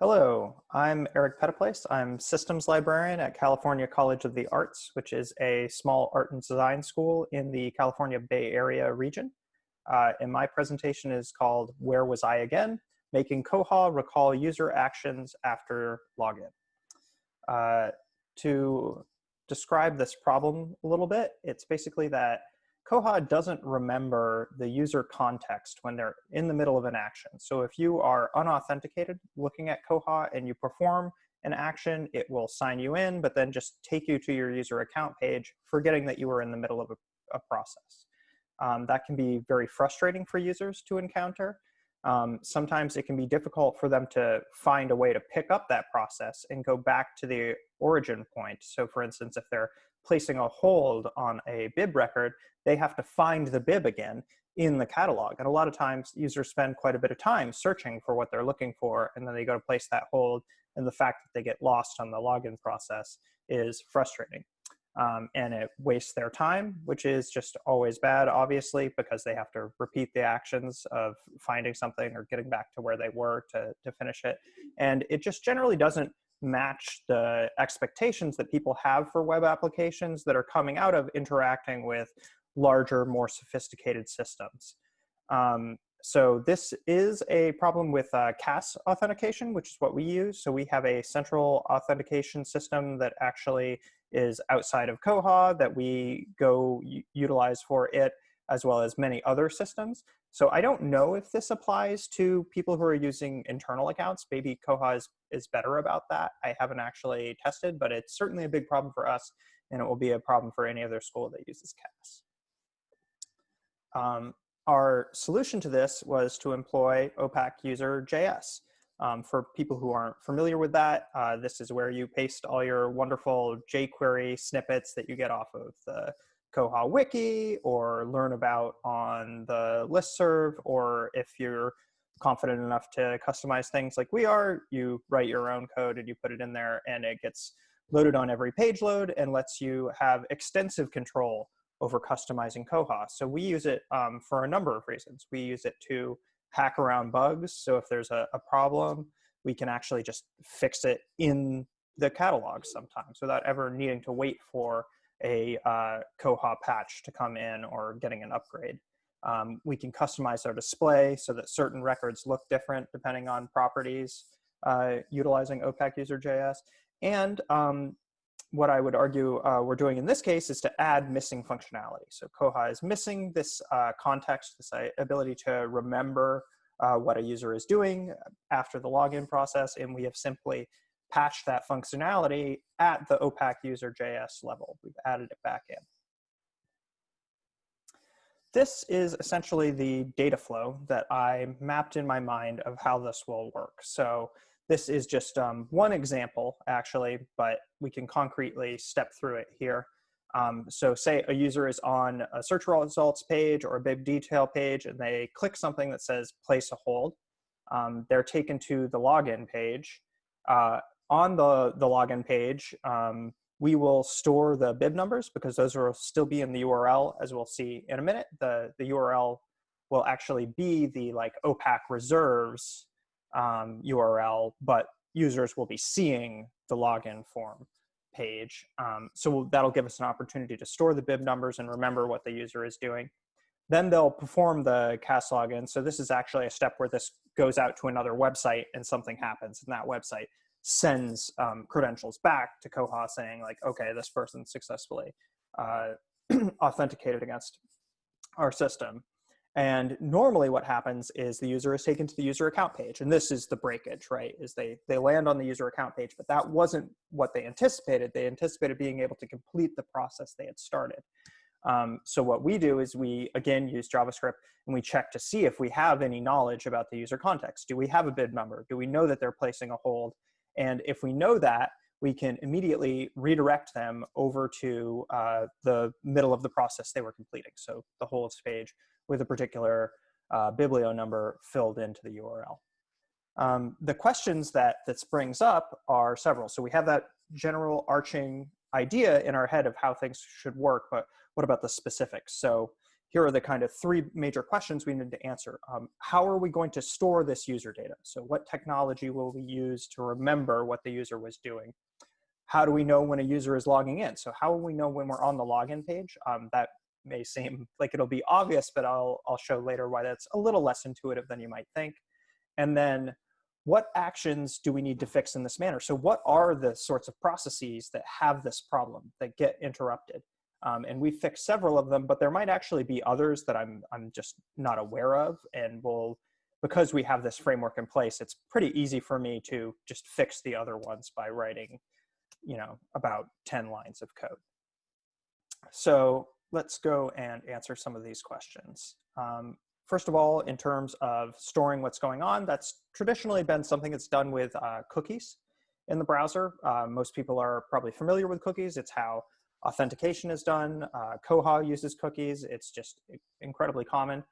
Hello, I'm Eric Phetteplace. I'm systems librarian at California College of the Arts, which is a small art and design school in the California Bay Area region. Uh, and my presentation is called Where Was I Again? Making Koha recall user actions after login. Uh, to describe this problem a little bit, it's basically that Koha doesn't remember the user context when they're in the middle of an action. So if you are unauthenticated looking at Koha and you perform an action, it will sign you in, but then just take you to your user account page, forgetting that you were in the middle of a, a process. Um, that can be very frustrating for users to encounter. Um, sometimes it can be difficult for them to find a way to pick up that process and go back to the origin point. So for instance, if they're placing a hold on a bib record, they have to find the bib again in the catalog. And a lot of times users spend quite a bit of time searching for what they're looking for, and then they go to place that hold, and the fact that they get lost on the login process is frustrating. Um, and it wastes their time, which is just always bad, obviously, because they have to repeat the actions of finding something or getting back to where they were to, to finish it. And it just generally doesn't match the expectations that people have for web applications that are coming out of interacting with larger, more sophisticated systems. Um, so this is a problem with uh, CAS authentication, which is what we use. So we have a central authentication system that actually is outside of Koha that we go utilize for it, as well as many other systems. So I don't know if this applies to people who are using internal accounts. Maybe Koha is, is better about that. I haven't actually tested, but it's certainly a big problem for us, and it will be a problem for any other school that uses CAS. Um, our solution to this was to employ OPAC user JS. Um, for people who aren't familiar with that, uh, this is where you paste all your wonderful jQuery snippets that you get off of the Koha wiki or learn about on the listserv, or if you're confident enough to customize things like we are, you write your own code and you put it in there and it gets loaded on every page load and lets you have extensive control over customizing Koha. So we use it um, for a number of reasons. We use it to hack around bugs. So if there's a, a problem, we can actually just fix it in the catalog sometimes without ever needing to wait for a uh, Koha patch to come in or getting an upgrade. Um, we can customize our display so that certain records look different depending on properties uh, utilizing OPAC user.js. And um, what I would argue uh, we're doing in this case is to add missing functionality. So Koha is missing this uh, context, this uh, ability to remember uh, what a user is doing after the login process, and we have simply patched that functionality at the OPAC user JS level. We've added it back in. This is essentially the data flow that I mapped in my mind of how this will work. So this is just um, one example, actually, but we can concretely step through it here. Um, so say a user is on a search results page or a bib detail page and they click something that says place a hold. Um, they're taken to the login page. Uh, on the, the login page, um, we will store the bib numbers because those will still be in the URL as we'll see in a minute. The, the URL will actually be the like OPAC reserves um, URL, but users will be seeing the login form page. Um, so that'll give us an opportunity to store the bib numbers and remember what the user is doing. Then they'll perform the CAS login. So this is actually a step where this goes out to another website and something happens in that website sends um, credentials back to Koha saying like, okay, this person successfully uh, authenticated against our system. And normally what happens is the user is taken to the user account page. And this is the breakage, right? Is they, they land on the user account page, but that wasn't what they anticipated. They anticipated being able to complete the process they had started. Um, so what we do is we, again, use JavaScript and we check to see if we have any knowledge about the user context. Do we have a bib number? Do we know that they're placing a hold? And if we know that, we can immediately redirect them over to uh, the middle of the process they were completing. So the holds page with a particular uh, biblio number filled into the URL. Um, the questions that this brings up are several. So we have that general arching idea in our head of how things should work, but what about the specifics? So here are the kind of three major questions we need to answer. Um, how are we going to store this user data? So what technology will we use to remember what the user was doing? How do we know when a user is logging in? So how will we know when we're on the login page? Um, that may seem like it'll be obvious, but I'll, I'll show later why that's a little less intuitive than you might think. And then what actions do we need to fix in this manner? So what are the sorts of processes that have this problem, that get interrupted? Um, and we fixed several of them, but there might actually be others that I'm, I'm just not aware of. And we'll, because we have this framework in place, it's pretty easy for me to just fix the other ones by writing, you know, about 10 lines of code. So let's go and answer some of these questions. Um, first of all, in terms of storing what's going on, that's traditionally been something that's done with uh, cookies in the browser. Uh, most people are probably familiar with cookies. It's how authentication is done. Uh, Koha uses cookies. It's just incredibly common.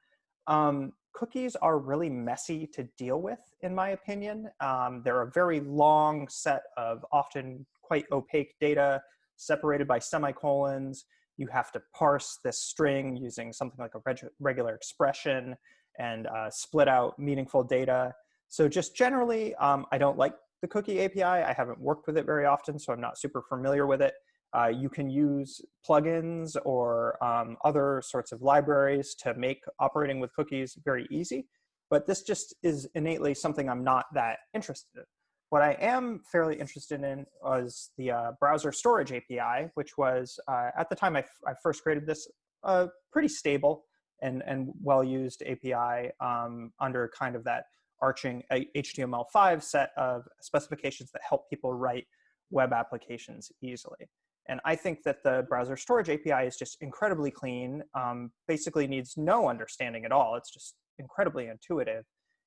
Um, cookies are really messy to deal with, in my opinion. Um, they're a very long set of often quite opaque data separated by semicolons. You have to parse this string using something like a reg regular expression and uh, split out meaningful data. So just generally, um, I don't like the cookie API. I haven't worked with it very often, so I'm not super familiar with it. Uh, you can use plugins or um, other sorts of libraries to make operating with cookies very easy, but this just is innately something I'm not that interested in. What I am fairly interested in was the uh, browser storage API, which was, uh, at the time I, first created this, a pretty stable and, and well-used API um, under kind of that arching HTML5 set of specifications that help people write web applications easily. And I think that the browser storage API is just incredibly clean, um, basically needs no understanding at all. It's just incredibly intuitive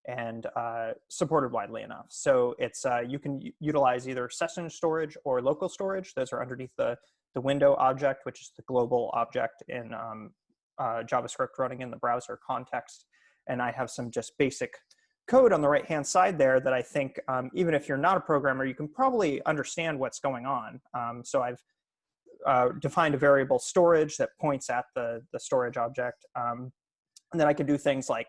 and uh, supported widely enough. So it's uh, you can utilize either session storage or local storage. Those are underneath the, the window object, which is the global object in um, uh, JavaScript running in the browser context. And I have some just basic code on the right hand side there that I think um, even if you're not a programmer, you can probably understand what's going on. Um, so I've uh, defined a variable storage that points at the, the storage object. Um, and then I can do things like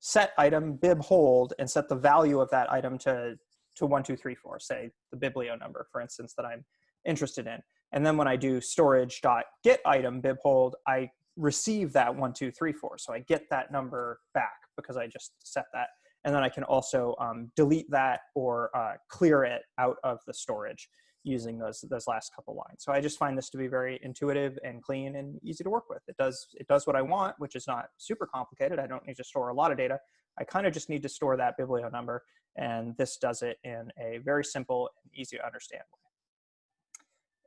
set item bib hold and set the value of that item to, to one, two, three, four, say the biblio number, for instance, that I'm interested in. And then when I do storage dot get item bib hold, I receive that one, two, three, four. So I get that number back because I just set that. And then I can also um, delete that or uh, clear it out of the storage using those those last couple lines. So I just find this to be very intuitive and clean and easy to work with. It does it does what I want, which is not super complicated. I don't need to store a lot of data. I kind of just need to store that biblio number, and this does it in a very simple and easy to understand way.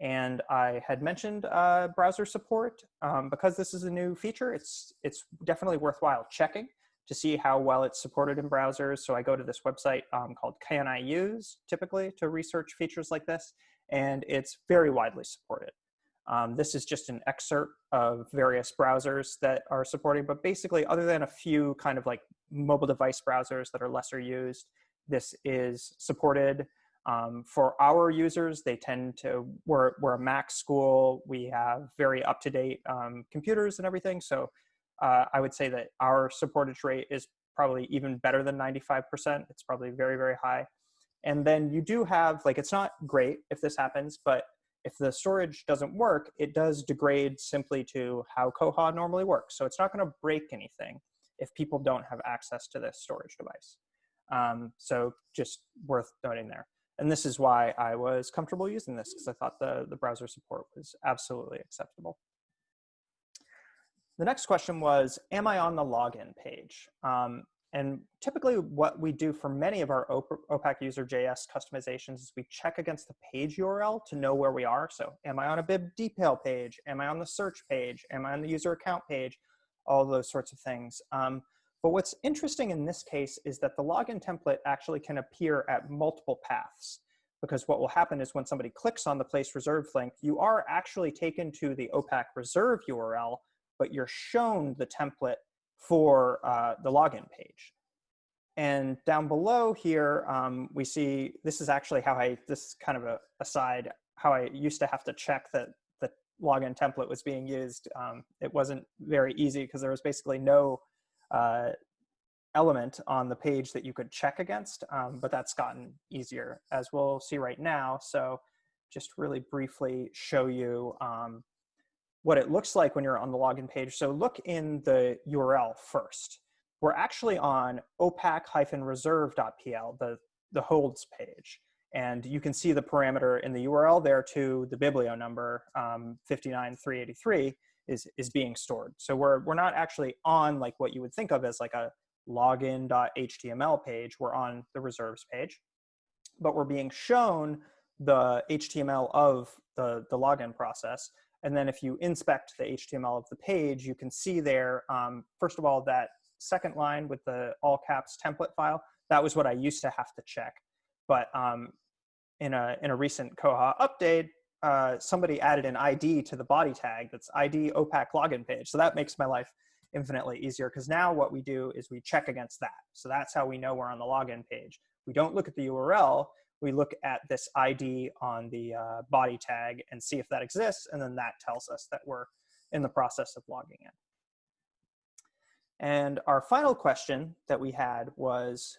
And I had mentioned uh, browser support. Um, because this is a new feature, it's, it's definitely worthwhile checking to see how well it's supported in browsers. So I go to this website um, called Can I Use, typically, to research features like this, and it's very widely supported. Um, this is just an excerpt of various browsers that are supporting, but basically other than a few kind of like mobile device browsers that are lesser used, this is supported. Um, for our users, they tend to, we're, we're a Mac school, we have very up-to-date um, computers and everything, so uh, I would say that our supportage rate is probably even better than 95%. It's probably very, very high. And then you do have, like, it's not great if this happens, but if the storage doesn't work, it does degrade simply to how Koha normally works. So it's not going to break anything if people don't have access to this storage device. Um, so just worth noting there. And this is why I was comfortable using this because I thought the, the browser support was absolutely acceptable. The next question was, am I on the login page? Um, and typically what we do for many of our OPAC user JS customizations is we check against the page URL to know where we are. So am I on a bib detail page? Am I on the search page? Am I on the user account page? All those sorts of things. Um, but what's interesting in this case is that the login template actually can appear at multiple paths because what will happen is when somebody clicks on the place reserved link, you are actually taken to the OPAC reserve URL, but you're shown the template for uh, the login page. And down below here, um, we see, this is actually how I, this is kind of a aside, how I used to have to check that the login template was being used, um, it wasn't very easy because there was basically no uh, element on the page that you could check against, um, but that's gotten easier as we'll see right now. So just really briefly show you um, what it looks like when you're on the login page. So look in the URL first. We're actually on opac-reserve.pl, the, the holds page. And you can see the parameter in the URL there to the biblio number, um, 59383, is, is being stored. So we're, we're not actually on like what you would think of as like a login.html page. We're on the reserves page, but we're being shown the HTML of the, the login process. And then if you inspect the HTML of the page, you can see there, um, first of all, that second line with the all caps template file, that was what I used to have to check. But um, in, a, in a recent Koha update, uh, somebody added an ID to the body tag that's ID OPAC login page. So that makes my life infinitely easier because now what we do is we check against that. So that's how we know we're on the login page. We don't look at the URL, we look at this ID on the uh, body tag and see if that exists, and then that tells us that we're in the process of logging in. And our final question that we had was,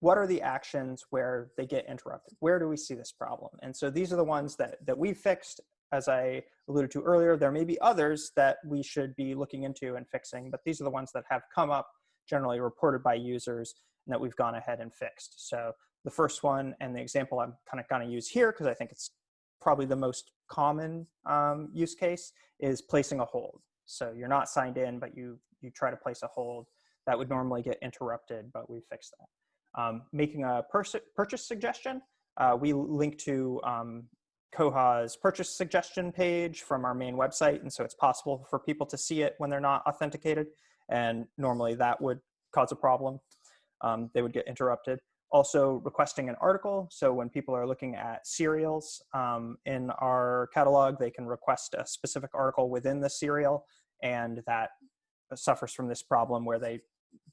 what are the actions where they get interrupted? Where do we see this problem? And so these are the ones that, that we fixed. As I alluded to earlier, there may be others that we should be looking into and fixing, but these are the ones that have come up, generally reported by users, and that we've gone ahead and fixed. So the first one and the example I'm kind of going to use here because I think it's probably the most common um, use case is placing a hold. So you're not signed in, but you, you try to place a hold. That would normally get interrupted, but we fixed that. Um, making a purchase suggestion, uh, we link to um, Koha's purchase suggestion page from our main website, and so it's possible for people to see it when they're not authenticated, and normally that would cause a problem. Um, they would get interrupted also requesting an article. So when people are looking at serials um, in our catalog, they can request a specific article within the serial and that suffers from this problem where they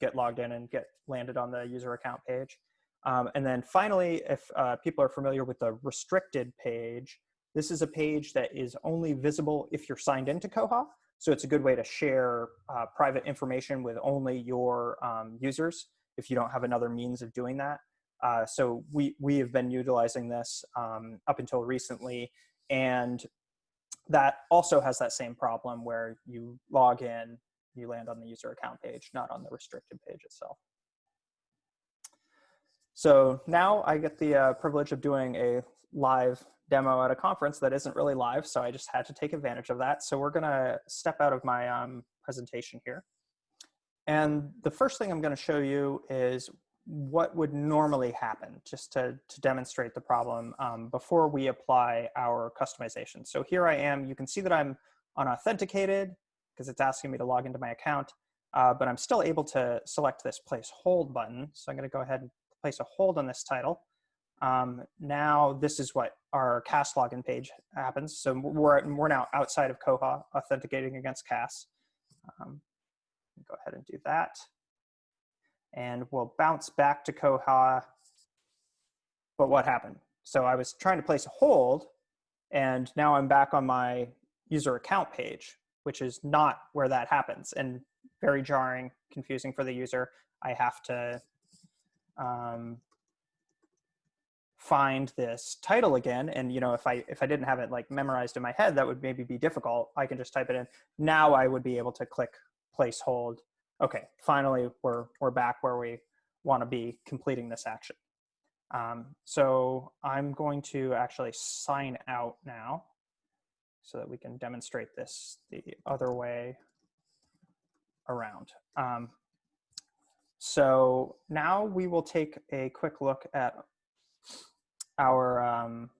get logged in and get landed on the user account page. Um, and then finally, if uh, people are familiar with the restricted page, this is a page that is only visible if you're signed into Koha. So it's a good way to share uh, private information with only your um, users if you don't have another means of doing that. Uh, so we, we have been utilizing this um, up until recently. And that also has that same problem where you log in, you land on the user account page, not on the restricted page itself. So now I get the uh, privilege of doing a live demo at a conference that isn't really live, so I just had to take advantage of that. So we're gonna step out of my um, presentation here. And the first thing I'm gonna show you is what would normally happen just to, to demonstrate the problem um, before we apply our customization. So here I am, you can see that I'm unauthenticated because it's asking me to log into my account, uh, but I'm still able to select this place hold button. So I'm gonna go ahead and place a hold on this title. Um, now this is what our CAS login page happens. So we're, we're now outside of Koha authenticating against CAS. Um, go ahead and do that and we'll bounce back to Koha. But what happened? So I was trying to place a hold and now I'm back on my user account page, which is not where that happens and very jarring, confusing for the user. I have to um, find this title again. And you know, if I if I didn't have it like memorized in my head, that would maybe be difficult. I can just type it in. Now I would be able to click place hold okay, finally we're, we're back where we want to be completing this action. Um, so I'm going to actually sign out now so that we can demonstrate this the other way around. Um, so now we will take a quick look at our um,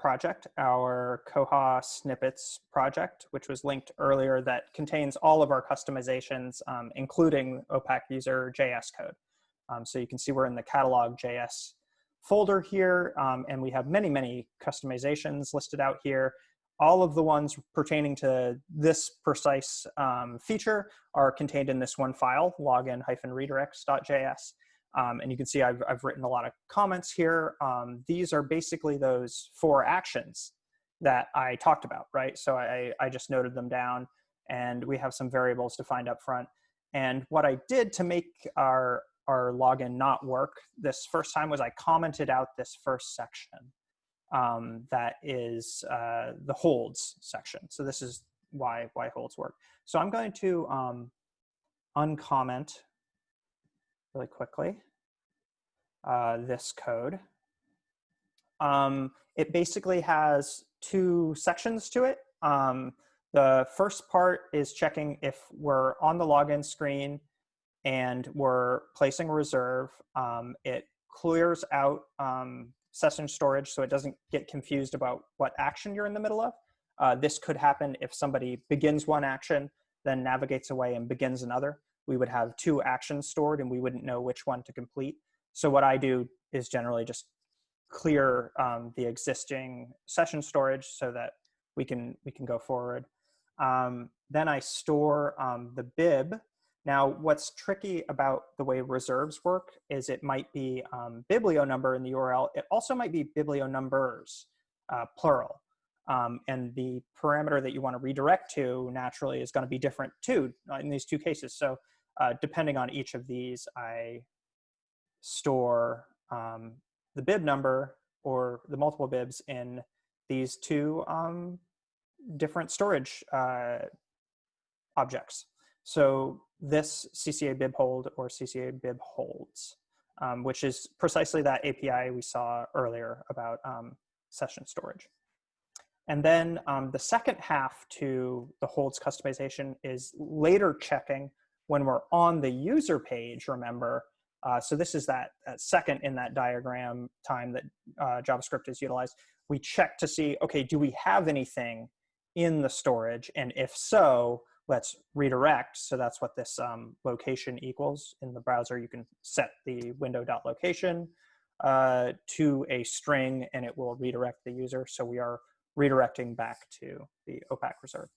project, our Koha snippets project, which was linked earlier that contains all of our customizations, um, including OPAC user JS code. Um, so you can see we're in the catalog JS folder here, um, and we have many, many customizations listed out here. All of the ones pertaining to this precise um, feature are contained in this one file, login-redirects.js. Um, and you can see I've, I've written a lot of comments here. Um, these are basically those four actions that I talked about, right? So I, I just noted them down and we have some variables defined up front. And what I did to make our, our login not work this first time was I commented out this first section um, that is uh, the holds section. So this is why, why holds work. So I'm going to um, uncomment really quickly uh, this code. Um, it basically has two sections to it. Um, the first part is checking if we're on the login screen and we're placing a reserve. Um, it clears out um, session storage so it doesn't get confused about what action you're in the middle of. Uh, this could happen if somebody begins one action, then navigates away and begins another. We would have two actions stored and we wouldn't know which one to complete. So what I do is generally just clear um, the existing session storage so that we can we can go forward. Um, then I store um, the bib. Now, what's tricky about the way reserves work is it might be um, biblio number in the URL. It also might be biblio numbers, uh, plural. Um, and the parameter that you want to redirect to naturally is going to be different too uh, in these two cases. So uh, depending on each of these, I store um, the bib number or the multiple bibs in these two um, different storage uh, objects. So this CCA bib hold or CCA bib holds, um, which is precisely that API we saw earlier about um, session storage. And then um, the second half to the holds customization is later checking when we're on the user page, remember, uh, so this is that, that, second in that diagram time that uh, JavaScript is utilized. We check to see, okay, do we have anything in the storage? And if so, let's redirect. So that's what this um, location equals. In the browser, you can set the window.location uh, to a string and it will redirect the user. So we are redirecting back to the OPAC reserve.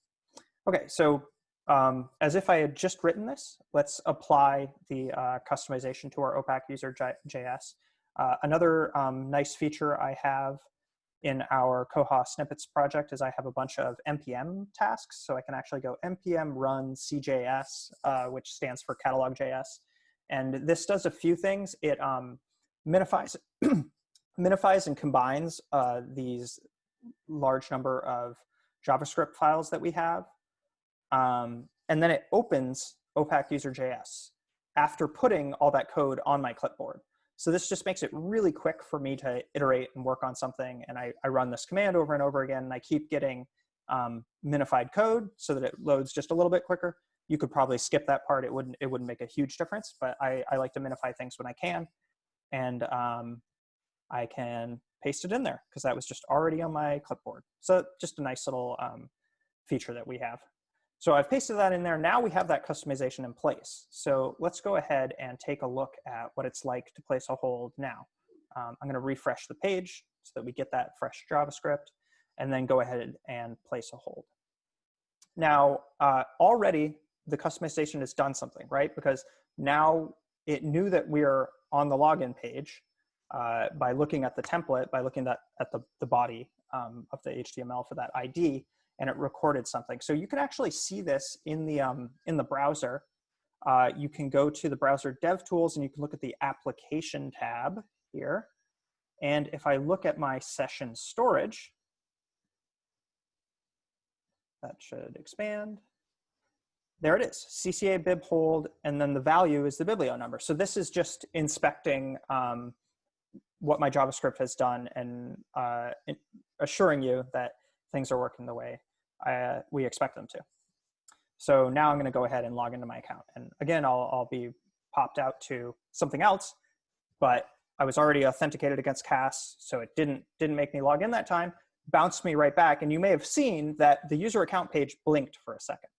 Okay, so um, as if I had just written this, let's apply the uh, customization to our OPAC user JS. Uh, another um, nice feature I have in our Koha snippets project is I have a bunch of NPM tasks. So I can actually go NPM run CJS, uh, which stands for catalog.js. And this does a few things. It um, minifies, minifies and combines uh, these large number of JavaScript files that we have um, and then it opens OPAC user.js after putting all that code on my clipboard. So this just makes it really quick for me to iterate and work on something. And I, I run this command over and over again, and I keep getting um, minified code so that it loads just a little bit quicker. You could probably skip that part. It wouldn't, it wouldn't make a huge difference, but I, I like to minify things when I can. And um, I can paste it in there because that was just already on my clipboard. So just a nice little um, feature that we have. So I've pasted that in there. Now we have that customization in place. So let's go ahead and take a look at what it's like to place a hold now. Um, I'm going to refresh the page so that we get that fresh JavaScript and then go ahead and place a hold. Now, uh, already the customization has done something, right? Because now it knew that we are on the login page uh, by looking at the template, by looking at, at the, the body um, of the HTML for that ID, and it recorded something. So you can actually see this in the, um, in the browser. Uh, you can go to the browser dev tools and you can look at the application tab here. And if I look at my session storage, that should expand. There it is, CCA bib hold, and then the value is the biblio number. So this is just inspecting um, what my JavaScript has done and uh, assuring you that things are working the way uh, we expect them to. So now I'm going to go ahead and log into my account. And again, I'll, I'll be popped out to something else, but I was already authenticated against CAS, so it didn't, didn't make me log in that time, bounced me right back. And you may have seen that the user account page blinked for a second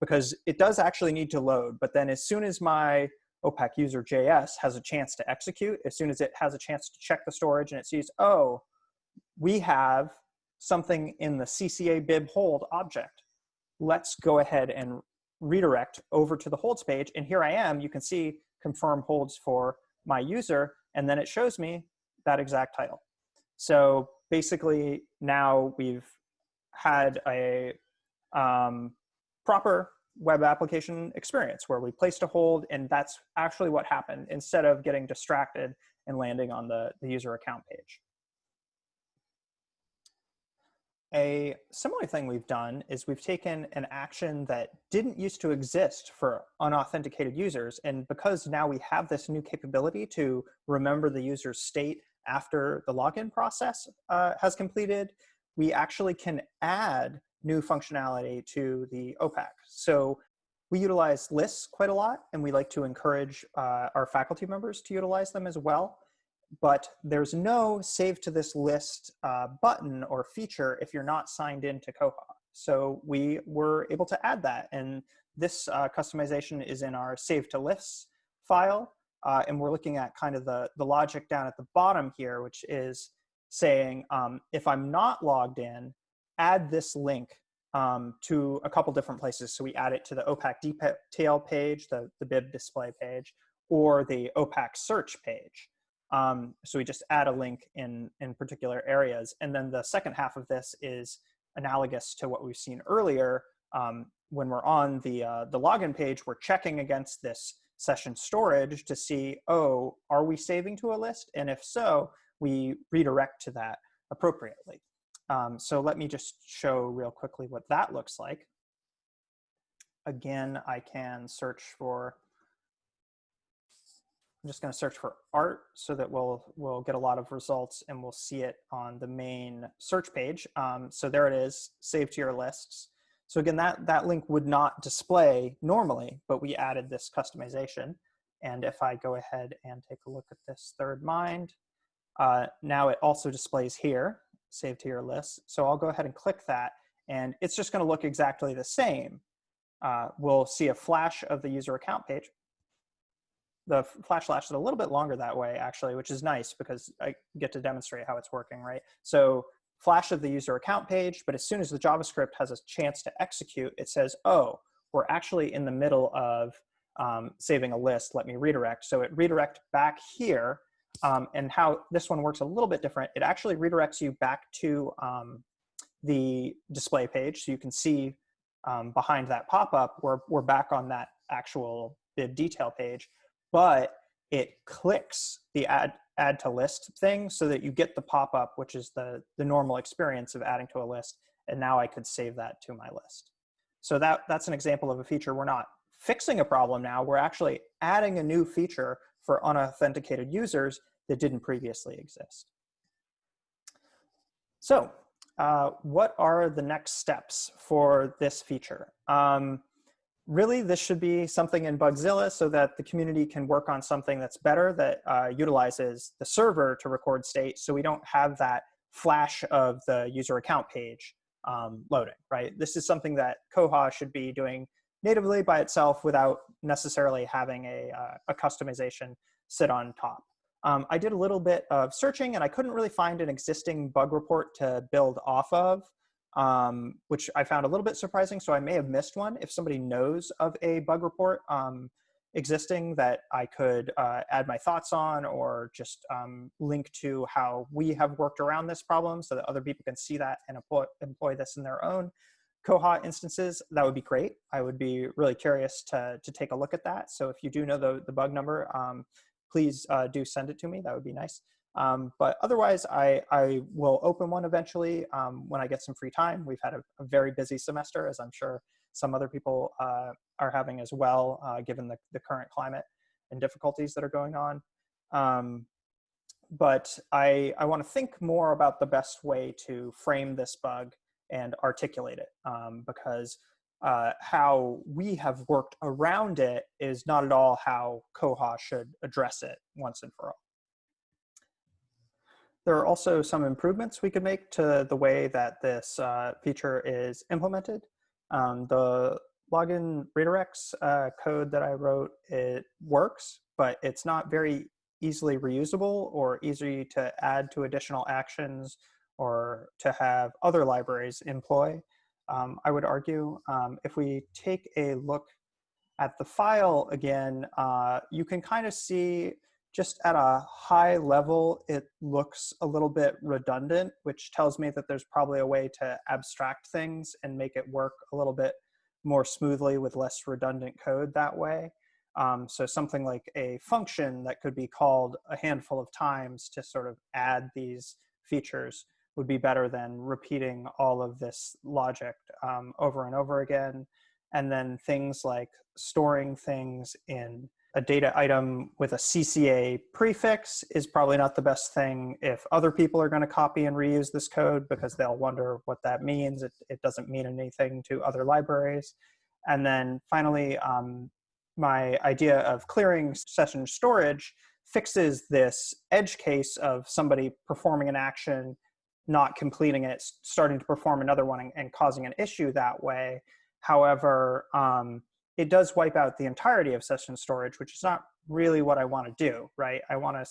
because it does actually need to load. But then as soon as my OPAC user JS has a chance to execute, as soon as it has a chance to check the storage and it sees, oh, we have something in the CCA bib hold object. Let's go ahead and redirect over to the holds page. And here I am, you can see confirm holds for my user, and then it shows me that exact title. So basically now we've had a um, proper web application experience where we placed a hold and that's actually what happened instead of getting distracted and landing on the, the user account page. A similar thing we've done is we've taken an action that didn't used to exist for unauthenticated users. And because now we have this new capability to remember the user's state after the login process uh, has completed, we actually can add new functionality to the OPAC. So we utilize lists quite a lot, and we like to encourage uh, our faculty members to utilize them as well. But there's no save to this list uh, button or feature if you're not signed into Koha. So we were able to add that, and this uh, customization is in our save to lists file. Uh, and we're looking at kind of the, the logic down at the bottom here, which is saying um, if I'm not logged in, add this link um, to a couple different places. So we add it to the OPAC detail page, the, the bib display page, or the OPAC search page. Um, so we just add a link in, in particular areas. And then the second half of this is analogous to what we've seen earlier. Um, when we're on the, uh, the login page, we're checking against this session storage to see, oh, are we saving to a list? And if so, we redirect to that appropriately. Um, so let me just show real quickly what that looks like. Again, I can search for, I'm just gonna search for art so that we'll, we'll get a lot of results and we'll see it on the main search page. Um, so there it is, save to your lists. So again, that, that link would not display normally, but we added this customization. And if I go ahead and take a look at this third mind, uh, now it also displays here, save to your list. So I'll go ahead and click that and it's just gonna look exactly the same. Uh, we'll see a flash of the user account page. The flash lasted a little bit longer that way actually, which is nice because I get to demonstrate how it's working, right? So flash of the user account page, but as soon as the JavaScript has a chance to execute, it says, oh, we're actually in the middle of um, saving a list, let me redirect. So it redirect back here um, and how this one works a little bit different. It actually redirects you back to um, the display page. So you can see um, behind that pop-up, we're, we're back on that actual bib detail page, but it clicks the add, add to list thing so that you get the pop-up, which is the, the normal experience of adding to a list. And now I could save that to my list. So that, that's an example of a feature. We're not fixing a problem now. We're actually adding a new feature for unauthenticated users that didn't previously exist. So uh, what are the next steps for this feature? Um, really, this should be something in Bugzilla so that the community can work on something that's better that uh, utilizes the server to record state so we don't have that flash of the user account page um, loading, right? This is something that Koha should be doing natively by itself without necessarily having a, uh, a customization sit on top. Um, I did a little bit of searching and I couldn't really find an existing bug report to build off of, um, which I found a little bit surprising. So I may have missed one. If somebody knows of a bug report um, existing that I could uh, add my thoughts on or just um, link to how we have worked around this problem so that other people can see that and employ, employ this in their own, Koha instances, that would be great. I would be really curious to, to take a look at that. So if you do know the, the bug number, um, please uh, do send it to me. That would be nice. Um, but otherwise, I, I will open one eventually um, when I get some free time. We've had a, a, very busy semester, as I'm sure some other people uh, are having as well, uh, given the, the current climate and difficulties that are going on. Um, but I, I want to think more about the best way to frame this bug and articulate it um, because uh, how we have worked around it is not at all how Koha should address it once and for all. There are also some improvements we could make to the way that this uh, feature is implemented. Um, the login redirects uh, code that I wrote, it works, but it's not very easily reusable or easy to add to additional actions or to have other libraries employ. Um, I would argue um, if we take a look at the file again, uh, you can kind of see just at a high level, it looks a little bit redundant, which tells me that there's probably a way to abstract things and make it work a little bit more smoothly with less redundant code that way. Um, so something like a function that could be called a handful of times to sort of add these features would be better than repeating all of this logic um, over and over again. And then things like storing things in a data item with a CCA prefix is probably not the best thing if other people are going to copy and reuse this code because they'll wonder what that means. It, it doesn't mean anything to other libraries. And then finally, um, my idea of clearing session storage fixes this edge case of somebody performing an action, not completing it, starting to perform another one and, and causing an issue that way. However, um, it does wipe out the entirety of session storage, which is not really what I want to do, right? I want to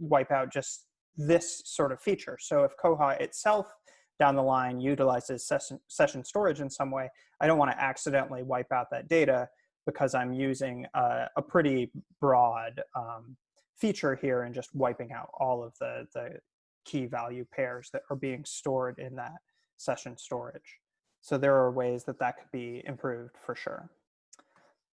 wipe out just this sort of feature. So if Koha itself down the line utilizes session, session storage in some way, I don't want to accidentally wipe out that data because I'm using a, a pretty broad um, feature here and just wiping out all of the, the key value pairs that are being stored in that session storage. So there are ways that that could be improved for sure.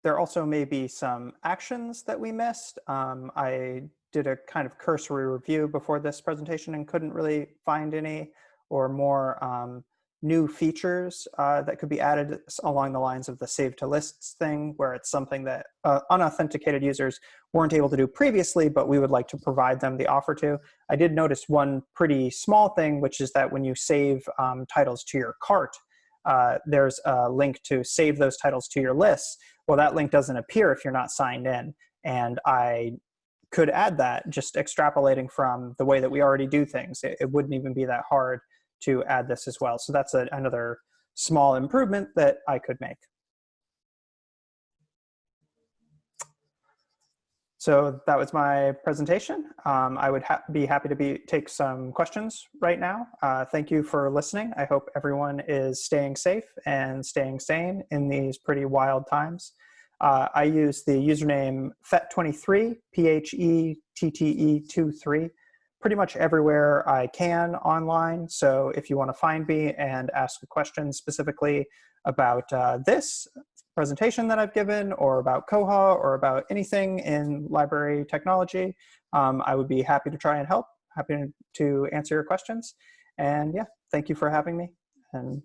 There also may be some actions that we missed. Um, I did a kind of cursory review before this presentation and couldn't really find any or more um, new features uh, that could be added along the lines of the save to lists thing, where it's something that uh, unauthenticated users weren't able to do previously, but we would like to provide them the offer to. I did notice one pretty small thing, which is that when you save um, titles to your cart, uh, there's a link to save those titles to your lists. Well, that link doesn't appear if you're not signed in. And I could add that just extrapolating from the way that we already do things. It, it wouldn't even be that hard to add this as well. So that's a, another small improvement that I could make. So that was my presentation. Um, I would ha be happy to be, take some questions right now. Uh, thank you for listening. I hope everyone is staying safe and staying sane in these pretty wild times. Uh, I use the username PHETTE23, P-H-E-T-T-E-23, pretty much everywhere I can online. So if you want to find me and ask a question specifically about uh, this, presentation that I've given or about Koha or about anything in library technology, um, I would be happy to try and help, happy to answer your questions. And yeah, thank you for having me and